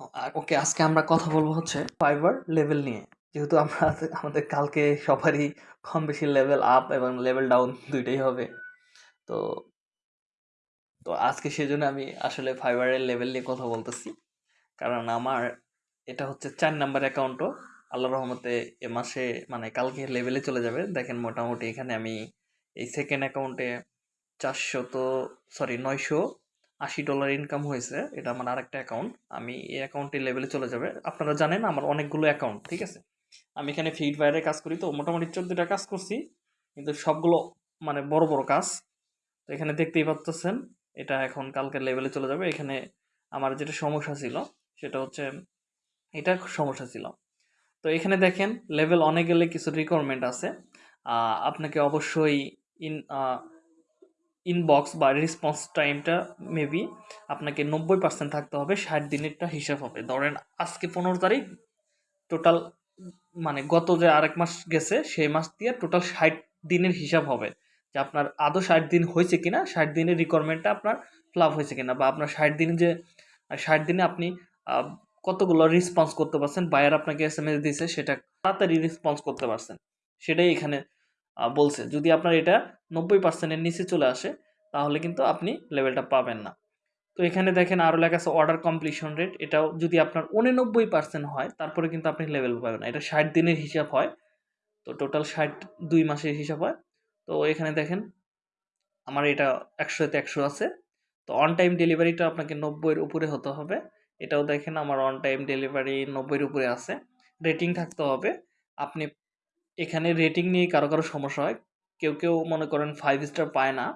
আ ওকে আজকে আমরা কথা বলব হচ্ছে ফাইবার লেভেল নিয়ে। যেহেতু আমরা আমাদের কালকে সবারই কম বেশি লেভেল আপ এবং লেভেল ডাউন দুইটাই হবে। তো তো আজকে সেজন্য আমি আসলে ফাইবারের লেভেল নিয়ে কথা বলতেছি। কারণ আমার এটা হচ্ছে চার নাম্বার অ্যাকাউন্টও। আল্লাহর রহমতে এ মাসে মানে কালকে লেভেলে চলে যাবে। দেখেন মোটামুটি এখানে আমি এই সেকেন্ড অ্যাকাউন্টে ৪০০ সরি ৯৮০ ডলার ইনকাম হয়েছে। এটা আমার আরেকটা অ্যাকাউন্ট। আমি এই অ্যাকাউন্টের লেভেলে চলে যাবে। আপনারা জানেন আমার অনেকগুলো অ্যাকাউন্ট, ঠিক আছে? আমি এখানে ফিড ফায়ারে কাজ করি তো মোটামুটি ১৪ টা কাজ করছি। কিন্তু সবগুলো মানে বড়, বড় কাজ। তো এখানে দেখতেই পারতেছেন এটা এখন কালকের লেভেলে চলে যাবে। এখানে আমার যেটা সমস্যা ছিল সেটা হচ্ছে এটা সমস্যা ছিল। তো এখানে দেখেন লেভেল অনে গেলে কিছু রিকোয়ারমেন্ট আছে। আপনাকে অবশ্যই ইন ইনবক্স বা রেসপন্স টাইমটা মেবি আপনাকে ৯০% থাকতে হবে। ৬০ দিনেরটা হিসাব হবে। ধরেন আজকে ১৫ তারিখ টোটাল মানে গত যে আরেক মাস গেছে সেই মাস দিয়ে টোটাল ৬০ দিনের হিসাব হবে। যে আপনার আদৌ ৬০ দিন হয়েছে কিনা, ৬০ দিনের রিকোয়ারমেন্টটা আপনার ফিল আপ হয়েছে কিনা বা আপনার ৬০ দিন যে ৬০ দিনে আপনি কতগুলো রেসপন্স করতে পারছেন, বায়ার আপনাকে এস এম এস দিয়েছে সেটা তাড়াতাড়ি রেসপন্স করতে পারছেন। সেটাই এখানে বলছে। যদি আপনার এটা নব্বই পার্সেন্টের নিচে চলে আসে, তাহলে কিন্তু আপনি লেভেলটা পাবেন না। তো এখানে দেখেন আরও লেখা আছে অর্ডার কমপ্লিশন রেট এটাও যদি আপনার ৮৯% হয়, তারপরে কিন্তু আপনি লেভেল পাবেন না। এটা ৬০ দিনের হিসাব হয়। তো টোটাল ৬০ ২ মাসের হিসাব হয়। তো এখানে দেখেন, আমার এটা ১০০ তে ১০০ আছে। তো অন টাইম ডেলিভারিটা আপনাকে নব্বইয়ের উপরে হতে হবে। এটাও দেখেন আমার অন টাইম ডেলিভারি নব্বইয়ের উপরে আছে। রেটিং থাকতে হবে। আপনি এখানে রেটিং নিয়ে কারও, কারও সমস্যা হয়। কেউ, কেউ মনে করেন ফাইভ স্টার পায় না।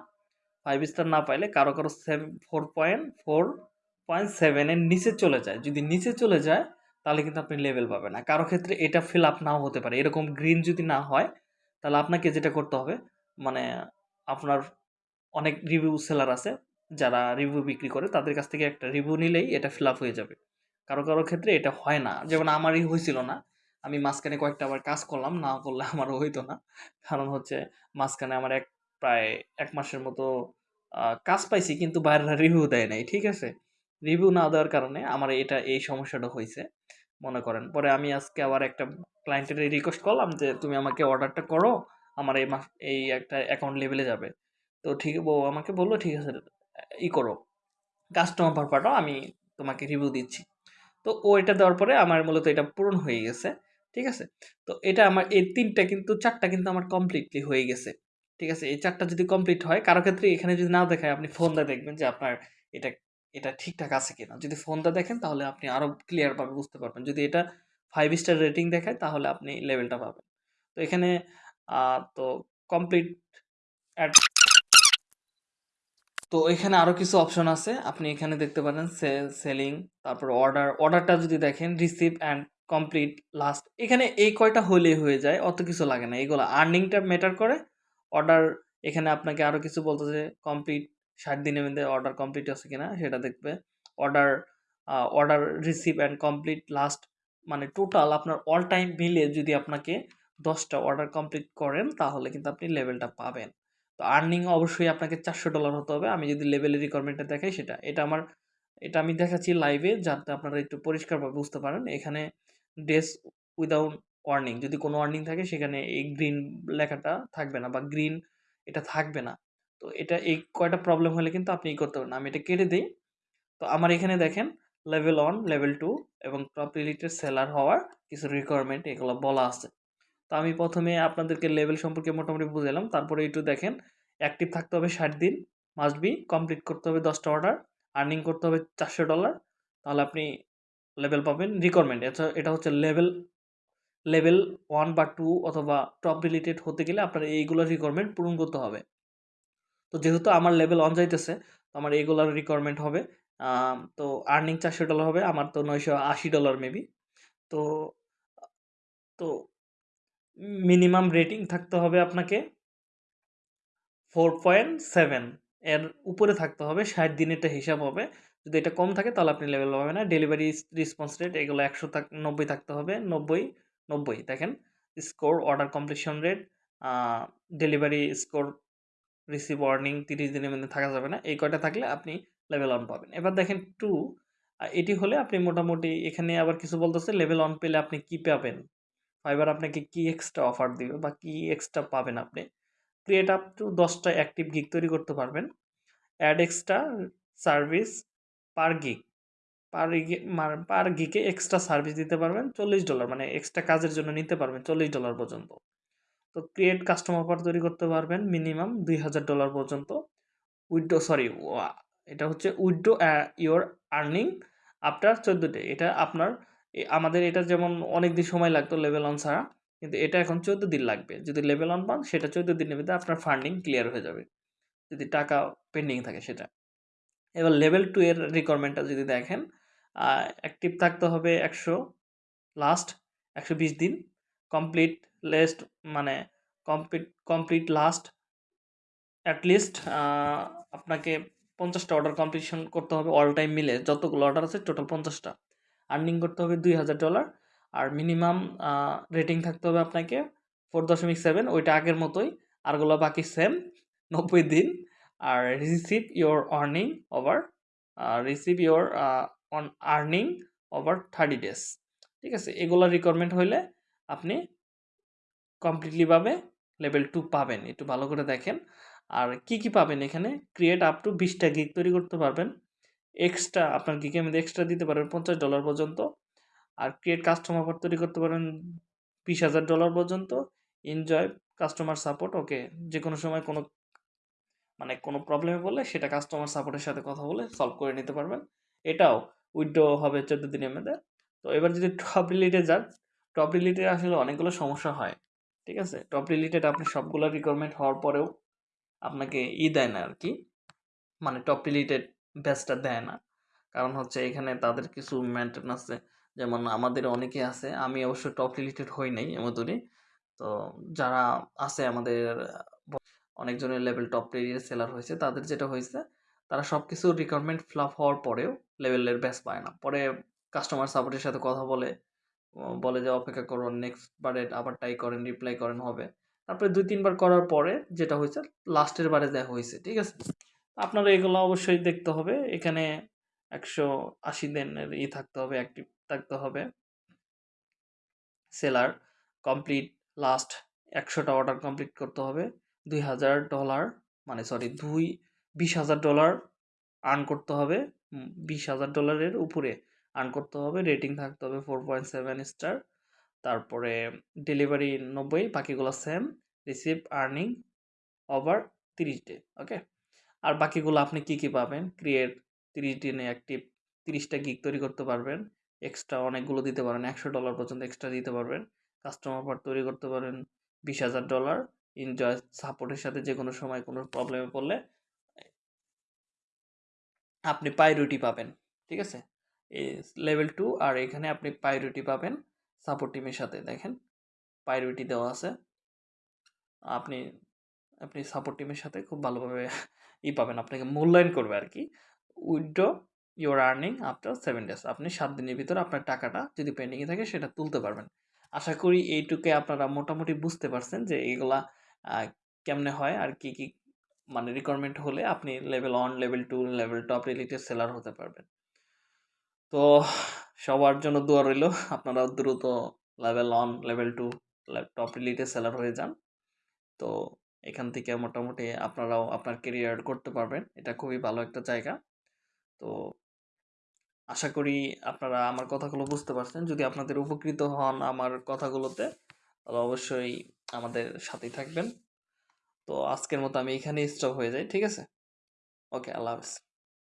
ফাইভ স্টার না পাইলে কারও, কারও seven four point four point সেভেনের নিচে চলে যায়। যদি নিচে চলে যায় তাহলে কিন্তু আপনি লেভেল পাবেন না। কারও ক্ষেত্রে এটা ফিল আপ নাও হতে পারে। এরকম গ্রিন যদি না হয় তাহলে আপনাকে যেটা করতে হবে মানে আপনার অনেক রিভিউ সেলার আছে যারা রিভিউ বিক্রি করে তাদের কাছ থেকে একটা রিভিউ নিলেই এটা ফিল আপ হয়ে যাবে। কারও, কারও ক্ষেত্রে এটা হয় না। যেমন আমারই হইছিল না। আমি মাঝখানে কয়েকটা আবার কাজ করলাম। না করলে আমারও হইতো না। কারণ হচ্ছে মাঝখানে আমার এক প্রায় এক মাসের মতো কাজ পাইছি কিন্তু বায়াররা রিভিউ দেয় নাই। ঠিক আছে? রিভিউ না দেওয়ার কারণে আমার এটা এই সমস্যাটা হয়েছে মনে করেন। পরে আমি আজকে আবার একটা ক্লায়েন্টের রিকোয়েস্ট করলাম যে, "তুমি আমাকে অর্ডারটা করো। আমার এই মাস এই একটা অ্যাকাউন্ট লেভেলে যাবে।" তো ঠিক ও আমাকে বলল "ঠিক আছে ই করো। কাস্টমার পাঠাও। আমি তোমাকে রিভিউ দিচ্ছি।" তো ও এটা দেওয়ার পরে আমার মূলত এটা পূরণ হয়ে গেছে। ঠিক আছে? তো এটা আমার এই ৩ টা কিন্তু চারটা কিন্তু আমার কমপ্লিটলি হয়ে গেছে। ঠিক আছে? এই চারটা যদি কমপ্লিট হয় কারও ক্ষেত্রে এখানে যদি না দেখায় আপনি ফোন দিয়ে দেখবেন যে আপনার এটা এটা ঠিকঠাক আছে কিনা। যদি ফোন দিয়ে দেখেন তাহলে আপনি আরও ক্লিয়ার ভাবে বুঝতে পারবেন। যদি এটা ফাইভ স্টার রেটিং দেখায় তাহলে আপনি লেভেলটা পাবেন। তো এখানে তো কমপ্লিট অ্যাড তো এখানে আরও কিছু অপশন আছে। আপনি এখানে দেখতে পারেন সেল, সেলিং তারপর অর্ডার। অর্ডারটা যদি দেখেন রিসিভ অ্যান্ড কমপ্লিট লাস্ট এখানে এই কয়টা হইলেই হয়ে যায়। অত কিছু লাগে না। এগুলা আর্নিংটা ম্যাটার করে। অর্ডার এখানে আপনাকে আরও কিছু বলতে যে কমপ্লিট ৬০ দিনের মধ্যে অর্ডার কমপ্লিট আছে কিনা সেটা দেখবে। Order order receive and complete last মানে টোটাল আপনার অল টাইম মিলিয়ে যদি আপনাকে দশটা অর্ডার কমপ্লিট করেন, তাহলে কিন্তু আপনি লেভেলটা পাবেন। তো আর্নিং অবশ্যই আপনাকে ৪০০ ডলার হতে হবে। আমি যদি লেভেলের রিকোয়ারমেন্টটা দেখাই, সেটা। এটা আমার, এটা আমি দেখাচ্ছি লাইভে যাতে আপনারা একটু পরিষ্কারভাবে বুঝতে পারেন। এখানে ডেজ উইথআউট ওয়ার্নিং যদি কোনো ওয়ার্নিং থাকে সেখানে এই গ্রিন লেখাটা থাকবে না বা গ্রিন এটা থাকবে না। তো এটা এই কয়টা প্রবলেম হলে কিন্তু আপনি করতে পারবেন। আমি এটা কেটে দিই তো আমার এখানে দেখেন লেভেল 1, লেভেল টু এবং টপ রিলেটেড সেলার হওয়ার কিছু রিকোয়ারমেন্ট এগুলো বলা আছে। তো আমি প্রথমে আপনাদেরকে লেভেল সম্পর্কে মোটামুটি বুঝাইলাম। তারপরে একটু দেখেন অ্যাক্টিভ থাকতে হবে ৬০ দিন। মাস্ট বি কমপ্লিট করতে হবে দশটা অর্ডার। আর্নিং করতে হবে ৪০০ ডলার। তাহলে আপনি লেভেল পাবেন। রিকোয়ারমেন্ট এটা এটা হচ্ছে লেভেল লেভেল ওয়ান বা টু অথবা টপ রিলেটেড হতে গেলে আপনার এইগুলোর রিকোয়ারমেন্ট পূরণ করতে হবে। তো যেহেতু আমার লেভেল 1 যাইতেছে, তো আমার এগুলার রিকোয়ারমেন্ট হবে। তো আর্নিং ৪০০ ডলার হবে। আমার তো ৯৮০ ডলার মেবি। তো তো মিনিমাম রেটিং থাকতে হবে আপনাকে 4.7 এর উপরে থাকতে হবে। ৬০ দিনেরটা হিসাব হবে। যদি এটা কম থাকে তাহলে আপনি লেভেল পাবেন না। ডেলিভারি রেসপন্স রেট এগুলো ১০০ থাক ৯০ থাকতে হবে। ৯০, ৯০ দেখেন। Score, order completion rate, delivery score, receive warning ৩০ দিনের মধ্যে থাকা যাবে না। এই কয়টা থাকলে আপনি লেভেল 1 পাবেন। এবার দেখেন টু এটি হলে আপনি মোটামুটি এখানে আবার কিছু বলতেছে লেভেল অন পেলে আপনি কি পাবেন ফাইবার আপনাকে কি এক্সট্রা অফার দিবে বা কি এক্সট্রা পাবেন আপনি ক্রিয়েট আপ টু দশটা অ্যাক্টিভ গিগ তৈরি করতে পারবেন add extra service per gig per মানে পার গিকে এক্সট্রা সার্ভিস দিতে পারবেন চল্লিশ ডলার মানে এক্সট্রা কাজের জন্য নিতে পারবেন চল্লিশ ডলার পর্যন্ত। তো ক্রিয়েট কাস্টম অফার তৈরি করতে পারবেন মিনিমাম দুই হাজার ডলার পর্যন্ত। উইড্রো সরি এটা হচ্ছে উইড্রো ইওর আর্নিং আফটার চোদ্দ ডে এটা আপনার আমাদের এটা যেমন অনেক দিন সময় লাগতো লেভেল অন ছাড়া, কিন্তু এটা এখন চোদ্দ দিন লাগবে। যদি লেভেল অন পান, সেটা চোদ্দ দিনের মধ্যে আপনার ফান্ডিং ক্লিয়ার হয়ে যাবে। যদি টাকা পেন্ডিং থাকে সেটা। এবার লেভেল টু এর রিকোয়ারমেন্টটা যদি দেখেন অ্যাক্টিভ থাকতে হবে একশো লাস্ট একশো বিশ দিন কমপ্লিট লেস্ট মানে complete complete last at least আপনাকে পঞ্চাশটা অর্ডার কমপ্লিশন করতে হবে অল টাইম মিলে, যতগুলো অর্ডার আছে টোটাল পঞ্চাশটা। আর্নিং করতে হবে দুই হাজার ডলার আর মিনিমাম রেটিং থাকতে হবে আপনাকে ফোর দশমিক সেভেন ওইটা আগের মতোই আরগুলো বাকি সেম নব্বই দিন। আর receive your earning over receive your on earning over thirty days ঠিক আছে? এগুলো রিকোয়ারমেন্ট হইলে আপনি কমপ্লিটলিভাবে লেভেল টু পাবেন। একটু ভালো করে দেখেন। আর কি কি পাবেন এখানে? ক্রিয়েট আপ টু বিশটা গিগ তৈরি করতে পারবেন। এক্সট্রা আপনার গিগের মধ্যে এক্সট্রা দিতে পারবেন পঞ্চাশ ডলার পর্যন্ত। আর ক্রিয়েট কাস্টমার অফার তৈরি করতে পারেন বিশ হাজার ডলার পর্যন্ত। এনজয় কাস্টমার সাপোর্ট ওকে যে কোনো সময় কোনো মানে কোনো প্রবলেমে বললে সেটা কাস্টমার সাপোর্টের সাথে কথা বলে সলভ করে নিতে পারবেন। এটাও উইড্রো হবে চোদ্দ দিনের মধ্যে। তো এবার যদি টপ রিলেটে যান টপ রিলেটে আসলে অনেকগুলো সমস্যা হয়, ঠিক আছে? টপ রিলেটেড আপনি সবগুলো রিকোয়ারমেন্ট হওয়ার পরেও আপনাকে ই দেয় না আর কি মানে টপ রিলেটেড ব্যাচটা দেয় না। কারণ হচ্ছে এখানে তাদের কিছু মেনটেন আছে যেমন আমাদের অনেকে আছে, আমি অবশ্য টপ রিলেটেড হই নাই এমতনই তো যারা আছে আমাদের অনেকজনের লেভেল টপ রিলেটেড সেলার হয়েছে, তাদের যেটা হয়েছে, তারা সব কিছু রিকোয়ারমেন্ট ফ্লাপ হওয়ার পরেও লেভেলের ব্যাচ পায় না। পরে কাস্টমার সাপোর্টের সাথে কথা বলে বলে যে, অপেক্ষা করুন নেক্সট বারে আবার ট্রাই করেন রিপ্লাই করেন, হবে। তারপরে দুই, তিনবার করার পরে যেটা হয়েছে লাস্টের বারে দেখা হয়েছে, ঠিক আছে? আপনারা এগুলো অবশ্যই দেখতে হবে। এখানে একশো আশি দিনের ই থাকতে হবে অ্যাক্টিভ থাকতে হবে। সেলার কমপ্লিট লাস্ট একশোটা অর্ডার কমপ্লিট করতে হবে। দুই হাজার ডলার মানে সরি দুই, বিশ হাজার ডলার আর্ন করতে হবে। বিশ হাজার ডলারের উপরে আর্ন করতে হবে। রেটিং থাকতে হবে ফোর পয়েন্ট সেভেন স্টার তারপরে ডেলিভারি নব্বই, বাকিগুলো সেম রিসিভ আর্নিং ওভার তিরিশ ডে ওকে আর বাকিগুলো আপনি কি কি পাবেন? ক্রিয়েট তিরিশ দিনে অ্যাক্টিভ তিরিশটা গিগ তৈরি করতে পারবেন। এক্সট্রা অনেকগুলো দিতে পারেন। একশো ডলার পর্যন্ত এক্সট্রা দিতে পারবেন। কাস্টমার পার্ট তৈরি করতে পারেন। বিশ হাজার ডলার এনজয় সাপোর্টের সাথে যে কোনো সময় কোনো প্রবলেমে পড়লে, আপনি পাইরুটি পাবেন, ঠিক আছে? লেভেল টু আর এখানে আপনি পাইরুটি পাবেন সাপোর্ট টিমের সাথে, দেখেন? পাইরুটি দেওয়া আছে। আপনি আপনি সাপোর্ট টিমের সাথে খুব ভালোভাবে ই পাবেন, আপনাকে মূল্যায়ন করবে আর কি। Withdraw your earning after seven days আপনি সাত দিনের ভিতরে আপনার টাকাটা যদি পেন্ডিংয়ে থাকে সেটা তুলতে পারবেন। আশা করি এইটুকে আপনারা মোটামুটি বুঝতে পারছেন যে এগুলা কেমনে হয়? আর কি কি মানে রিকোয়ারমেন্ট হলে আপনি level one level two level top related seller হতে পারবেন। তো সবার জন্য দোয়া রইল আপনারা দ্রুত level one level two top related seller হয়ে যান। তো এখান থেকে মোটামুটি আপনারাও আপনার কেরিয়ার করতে পারবেন। এটা খুবই ভালো একটা জায়গা। তো আশা করি আপনারা আমার কথাগুলো বুঝতে পারছেন। যদি আপনাদের উপকৃত হন আমার কথাগুলোতে, তাহলে অবশ্যই আমাদের সাথেই থাকবেন। তো আজকের মতো আমি এখানেই স্টপ হয়ে যাই, ঠিক আছে? ওকে আল্লাহ হাফেজ।